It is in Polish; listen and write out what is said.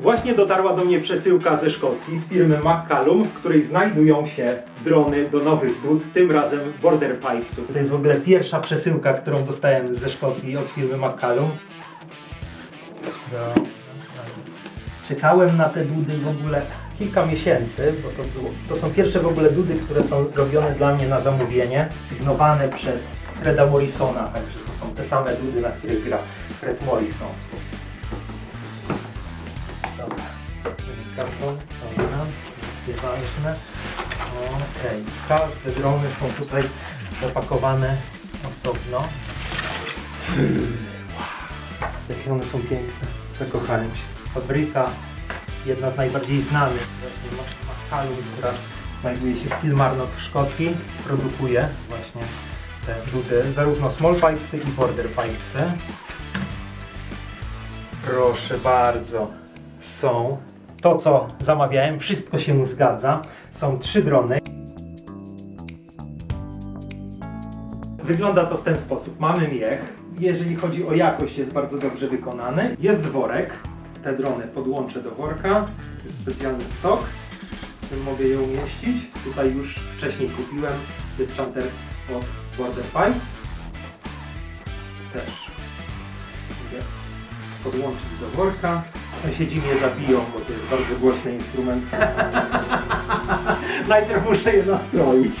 Właśnie dotarła do mnie przesyłka ze Szkocji z firmy McCallum, w której znajdują się drony do nowych bud, tym razem Border Pipesów. To jest w ogóle pierwsza przesyłka, którą dostałem ze Szkocji od firmy McCallum. Czekałem na te dudy w ogóle kilka miesięcy, bo to, było, to są pierwsze w ogóle dudy, które są robione dla mnie na zamówienie, sygnowane przez Freda Morrisona, także to są te same dudy, na których gra Fred Morrison. Karton, dobra, nieważne. Okej, każde drony są tutaj zapakowane osobno. Jakie one są piękne, zakochałem się. Fabryka, jedna z najbardziej znanych, właśnie Macalum, która znajduje się w Kilmarnock w Szkocji, produkuje właśnie te dudy, zarówno small pipesy i border pipesy. Proszę bardzo, są to, co zamawiałem, wszystko się zgadza. Są trzy drony. Wygląda to w ten sposób. Mamy miech. Jeżeli chodzi o jakość, jest bardzo dobrze wykonany. Jest worek. Te drony podłączę do worka. Jest specjalny stok. W tym mogę je umieścić. Tutaj już wcześniej kupiłem. Jest czanter od Border Pipes. Też mogę podłączyć do worka. Sąsiedzi mnie zabiją, bo to jest bardzo głośny instrument. Najpierw muszę je nastroić.